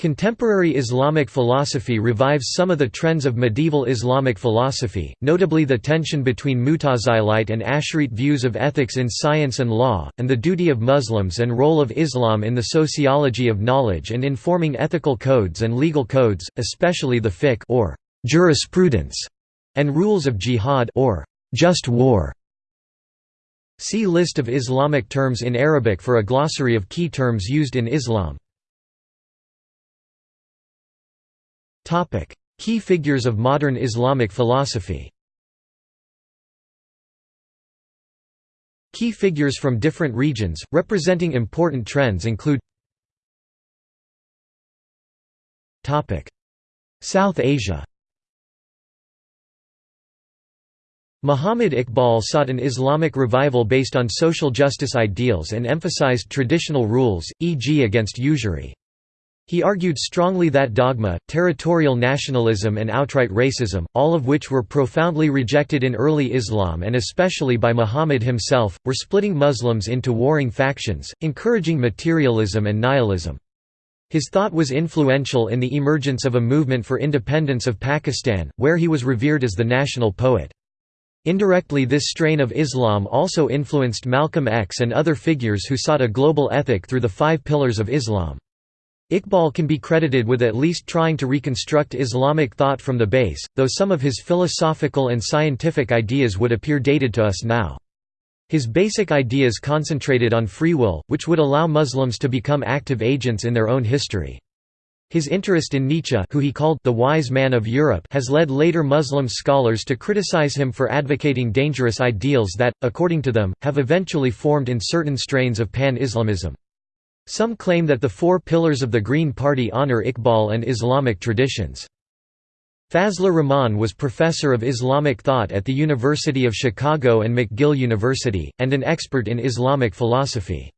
Contemporary Islamic philosophy revives some of the trends of medieval Islamic philosophy, notably the tension between Mutazilite and Asharite views of ethics in science and law, and the duty of Muslims and role of Islam in the sociology of knowledge and in forming ethical codes and legal codes, especially the fiqh or jurisprudence, and rules of jihad or just war. See List of Islamic terms in Arabic for a glossary of key terms used in Islam. Key figures of modern Islamic philosophy Key figures from different regions, representing important trends include South Asia Muhammad Iqbal sought an Islamic revival based on social justice ideals and emphasized traditional rules, e.g. against usury. He argued strongly that dogma, territorial nationalism and outright racism, all of which were profoundly rejected in early Islam and especially by Muhammad himself, were splitting Muslims into warring factions, encouraging materialism and nihilism. His thought was influential in the emergence of a movement for independence of Pakistan, where he was revered as the national poet. Indirectly this strain of Islam also influenced Malcolm X and other figures who sought a global ethic through the five pillars of Islam. Iqbal can be credited with at least trying to reconstruct Islamic thought from the base, though some of his philosophical and scientific ideas would appear dated to us now. His basic ideas concentrated on free will, which would allow Muslims to become active agents in their own history. His interest in Nietzsche who he called the wise man of Europe has led later Muslim scholars to criticize him for advocating dangerous ideals that, according to them, have eventually formed in certain strains of pan-Islamism. Some claim that the four pillars of the Green Party honor Iqbal and Islamic traditions. Fazlur er Rahman was professor of Islamic thought at the University of Chicago and McGill University, and an expert in Islamic philosophy.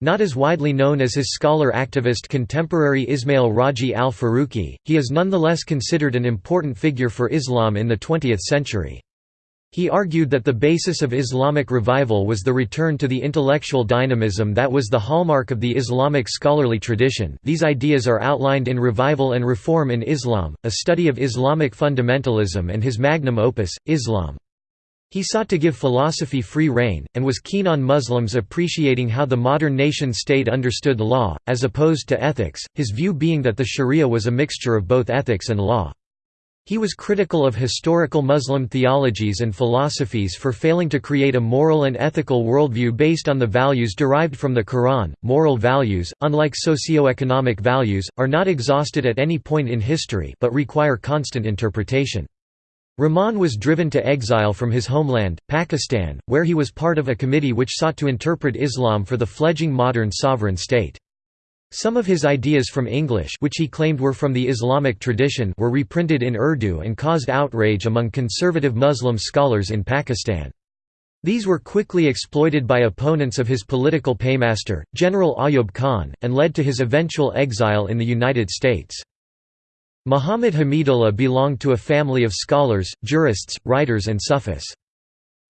Not as widely known as his scholar-activist contemporary Ismail Raji al-Faruqi, he is nonetheless considered an important figure for Islam in the 20th century. He argued that the basis of Islamic revival was the return to the intellectual dynamism that was the hallmark of the Islamic scholarly tradition these ideas are outlined in Revival and Reform in Islam, a study of Islamic fundamentalism and his magnum opus, Islam. He sought to give philosophy free rein, and was keen on Muslims appreciating how the modern nation-state understood law, as opposed to ethics, his view being that the sharia was a mixture of both ethics and law. He was critical of historical Muslim theologies and philosophies for failing to create a moral and ethical worldview based on the values derived from the Quran. Moral values, unlike socio-economic values, are not exhausted at any point in history but require constant interpretation. Rahman was driven to exile from his homeland, Pakistan, where he was part of a committee which sought to interpret Islam for the fledgling modern sovereign state. Some of his ideas from English which he claimed were from the Islamic tradition were reprinted in Urdu and caused outrage among conservative Muslim scholars in Pakistan. These were quickly exploited by opponents of his political paymaster, General Ayub Khan, and led to his eventual exile in the United States. Muhammad Hamidullah belonged to a family of scholars, jurists, writers and Sufis.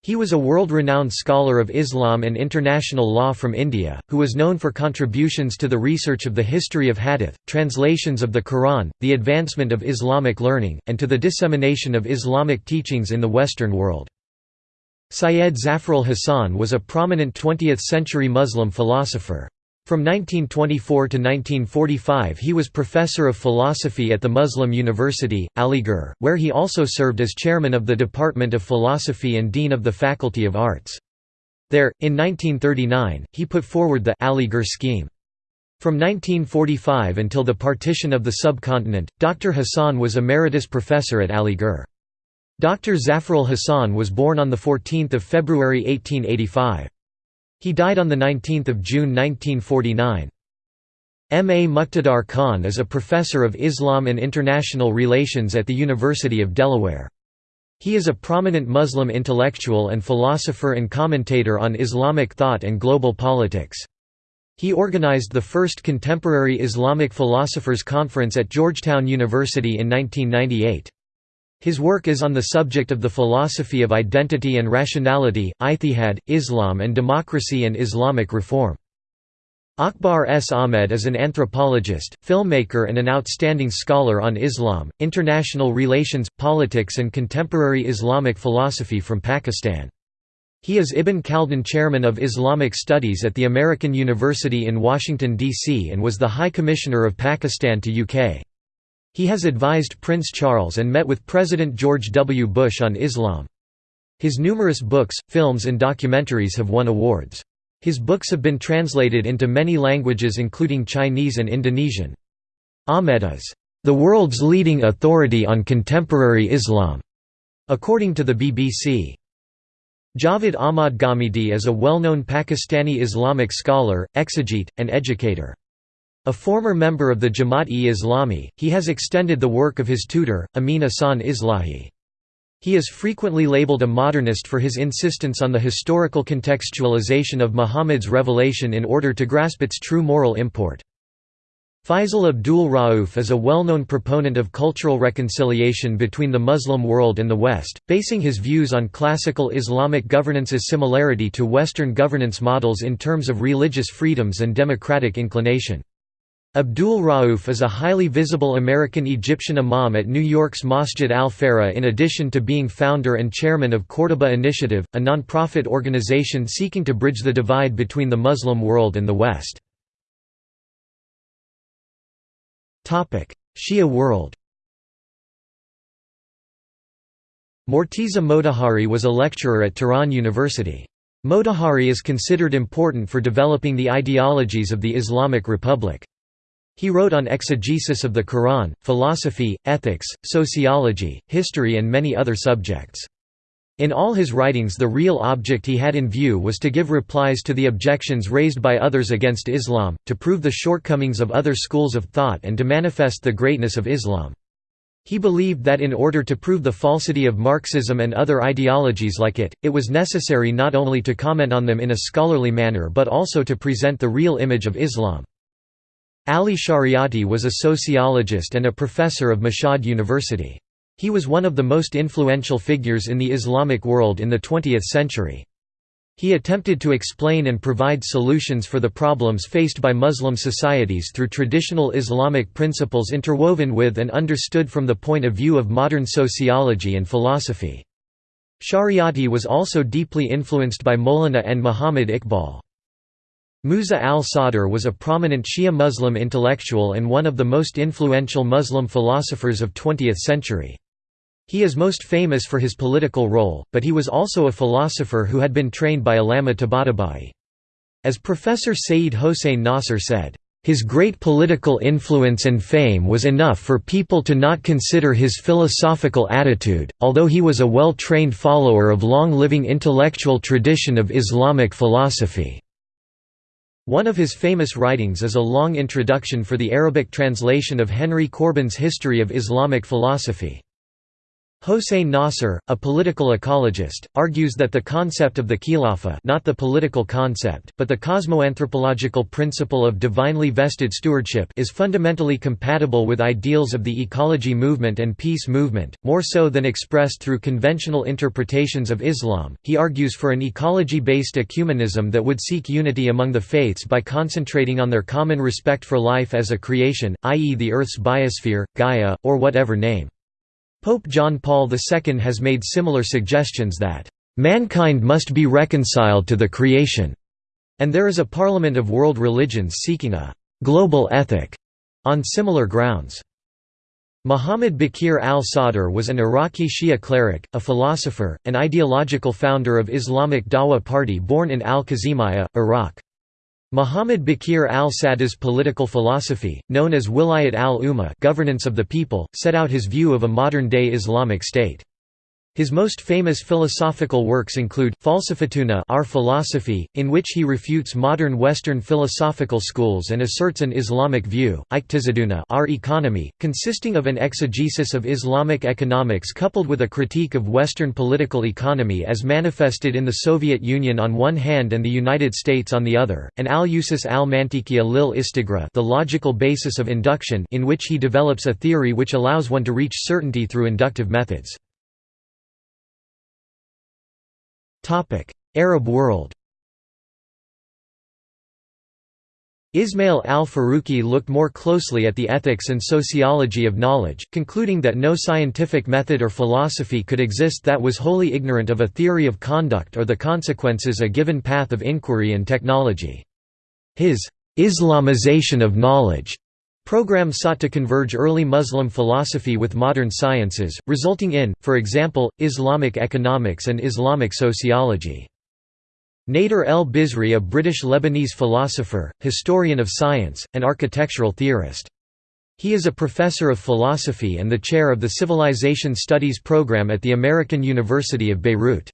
He was a world-renowned scholar of Islam and international law from India, who was known for contributions to the research of the history of hadith, translations of the Quran, the advancement of Islamic learning, and to the dissemination of Islamic teachings in the Western world. Syed Zafarul Hasan was a prominent 20th-century Muslim philosopher. From 1924 to 1945 he was professor of philosophy at the Muslim University, Aligarh, where he also served as chairman of the Department of Philosophy and dean of the Faculty of Arts. There, in 1939, he put forward the Aligarh scheme. From 1945 until the partition of the subcontinent, Dr. Hassan was emeritus professor at Aligarh. Dr. Zafarul Hassan was born on 14 February 1885. He died on 19 June 1949. M. A. Muqtadar Khan is a professor of Islam and International Relations at the University of Delaware. He is a prominent Muslim intellectual and philosopher and commentator on Islamic thought and global politics. He organized the first contemporary Islamic philosophers conference at Georgetown University in 1998. His work is on the subject of the philosophy of identity and rationality, ijtihad, Islam and democracy and Islamic reform. Akbar S. Ahmed is an anthropologist, filmmaker and an outstanding scholar on Islam, international relations, politics and contemporary Islamic philosophy from Pakistan. He is Ibn Khaldun Chairman of Islamic Studies at the American University in Washington, D.C. and was the High Commissioner of Pakistan to UK. He has advised Prince Charles and met with President George W. Bush on Islam. His numerous books, films and documentaries have won awards. His books have been translated into many languages including Chinese and Indonesian. Ahmed is, "...the world's leading authority on contemporary Islam", according to the BBC. Javed Ahmad Ghamidi is a well-known Pakistani Islamic scholar, exegete, and educator. A former member of the Jamaat-e-Islami, he has extended the work of his tutor, Amin Ahsan Islahi. He is frequently labeled a modernist for his insistence on the historical contextualization of Muhammad's revelation in order to grasp its true moral import. Faisal Abdul Rauf is a well-known proponent of cultural reconciliation between the Muslim world and the West, basing his views on classical Islamic governance's similarity to Western governance models in terms of religious freedoms and democratic inclination. Abdul Rauf is a highly visible American Egyptian imam at New York's Masjid al-Farah in addition to being founder and chairman of Cordoba Initiative, a non-profit organization seeking to bridge the divide between the Muslim world and the West. Shia world Morteza Motahari was a lecturer at Tehran University. Motahari is considered important for developing the ideologies of the Islamic Republic. He wrote on exegesis of the Quran, philosophy, ethics, sociology, history and many other subjects. In all his writings the real object he had in view was to give replies to the objections raised by others against Islam, to prove the shortcomings of other schools of thought and to manifest the greatness of Islam. He believed that in order to prove the falsity of Marxism and other ideologies like it, it was necessary not only to comment on them in a scholarly manner but also to present the real image of Islam. Ali Shariati was a sociologist and a professor of Mashhad University. He was one of the most influential figures in the Islamic world in the 20th century. He attempted to explain and provide solutions for the problems faced by Muslim societies through traditional Islamic principles interwoven with and understood from the point of view of modern sociology and philosophy. Shariati was also deeply influenced by Maulana and Muhammad Iqbal. Musa al-Sadr was a prominent Shia Muslim intellectual and one of the most influential Muslim philosophers of 20th century. He is most famous for his political role, but he was also a philosopher who had been trained by Allama Tabatabai. As Professor Sayyid Hossein Nasr said, "...his great political influence and fame was enough for people to not consider his philosophical attitude, although he was a well-trained follower of long-living intellectual tradition of Islamic philosophy." One of his famous writings is a long introduction for the Arabic translation of Henry Corbin's History of Islamic Philosophy. Hossein Nasr, a political ecologist, argues that the concept of the khilafah not the political concept, but the cosmoanthropological principle of divinely vested stewardship is fundamentally compatible with ideals of the ecology movement and peace movement, more so than expressed through conventional interpretations of Islam. He argues for an ecology-based ecumenism that would seek unity among the faiths by concentrating on their common respect for life as a creation, i.e. the Earth's biosphere, Gaia, or whatever name. Pope John Paul II has made similar suggestions that, "...mankind must be reconciled to the creation", and there is a parliament of world religions seeking a "...global ethic", on similar grounds. Muhammad Baqir al-Sadr was an Iraqi Shia cleric, a philosopher, and ideological founder of Islamic Dawa Party born in al-Kazimiyya, Iraq. Muhammad Baqir al-Sadr's political philosophy, known as Wilayat al-Umma governance of the people, set out his view of a modern-day Islamic state. His most famous philosophical works include, Falsafatuna our philosophy, in which he refutes modern Western philosophical schools and asserts an Islamic view, Iqtisaduna our economy, consisting of an exegesis of Islamic economics coupled with a critique of Western political economy as manifested in the Soviet Union on one hand and the United States on the other, and Al-Usus al-Mantiqiya lil Istighra the logical basis of induction in which he develops a theory which allows one to reach certainty through inductive methods. Arab world Ismail al-Faruqi looked more closely at the ethics and sociology of knowledge, concluding that no scientific method or philosophy could exist that was wholly ignorant of a theory of conduct or the consequences a given path of inquiry and technology. His Islamization of knowledge program sought to converge early Muslim philosophy with modern sciences, resulting in, for example, Islamic economics and Islamic sociology. Nader el-Bizri a British-Lebanese philosopher, historian of science, and architectural theorist. He is a professor of philosophy and the chair of the Civilization Studies program at the American University of Beirut.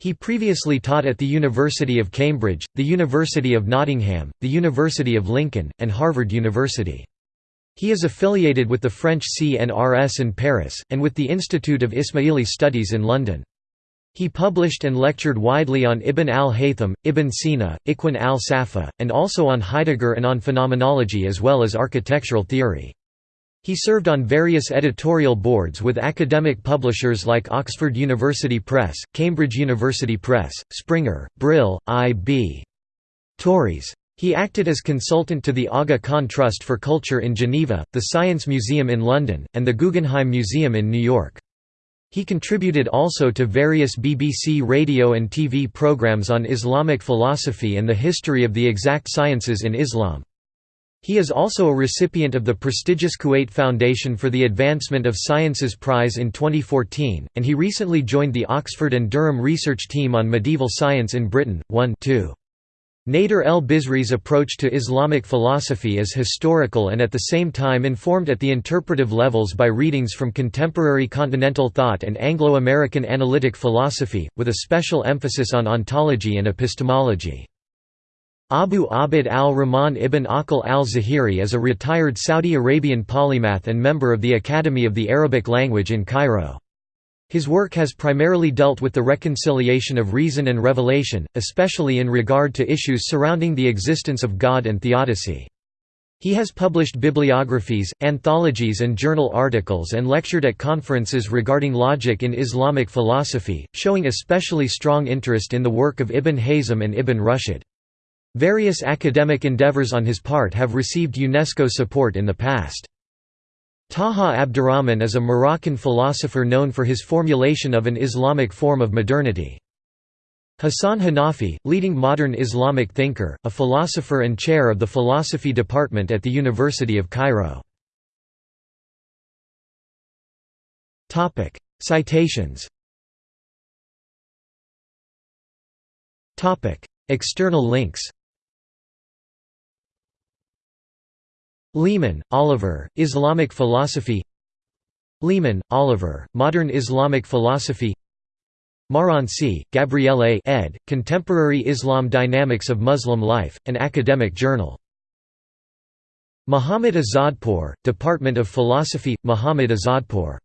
He previously taught at the University of Cambridge, the University of Nottingham, the University of Lincoln, and Harvard University. He is affiliated with the French CNRS in Paris, and with the Institute of Ismaili Studies in London. He published and lectured widely on Ibn al-Haytham, Ibn Sina, Ikhwan al-Safa, and also on Heidegger and on phenomenology as well as architectural theory. He served on various editorial boards with academic publishers like Oxford University Press, Cambridge University Press, Springer, Brill, I.B. Tauris. He acted as consultant to the Aga Khan Trust for Culture in Geneva, the Science Museum in London, and the Guggenheim Museum in New York. He contributed also to various BBC radio and TV programs on Islamic philosophy and the history of the exact sciences in Islam. He is also a recipient of the prestigious Kuwait Foundation for the Advancement of Sciences Prize in 2014, and he recently joined the Oxford and Durham research team on medieval science in Britain. 1 2. Nader el-Bizri's approach to Islamic philosophy is historical and at the same time informed at the interpretive levels by readings from contemporary continental thought and Anglo-American analytic philosophy, with a special emphasis on ontology and epistemology. Abu Abd al-Rahman ibn Aqil al-Zahiri is a retired Saudi Arabian polymath and member of the Academy of the Arabic Language in Cairo. His work has primarily dealt with the reconciliation of reason and revelation, especially in regard to issues surrounding the existence of God and theodicy. He has published bibliographies, anthologies and journal articles and lectured at conferences regarding logic in Islamic philosophy, showing especially strong interest in the work of Ibn Hazm and Ibn Rushd. Various academic endeavors on his part have received UNESCO support in the past. Taha Abdurrahman is a Moroccan philosopher known for his formulation of an Islamic form of modernity. Hassan Hanafi, leading modern Islamic thinker, a philosopher and chair of the philosophy department at the University of Cairo. Citations External links Leaman, Oliver, Islamic Philosophy Leaman, Oliver, Modern Islamic Philosophy Marranci, Gabriele ed., Contemporary Islam Dynamics of Muslim Life, an academic journal. Muhammad Azadpour, Department of Philosophy, Muhammad Azadpour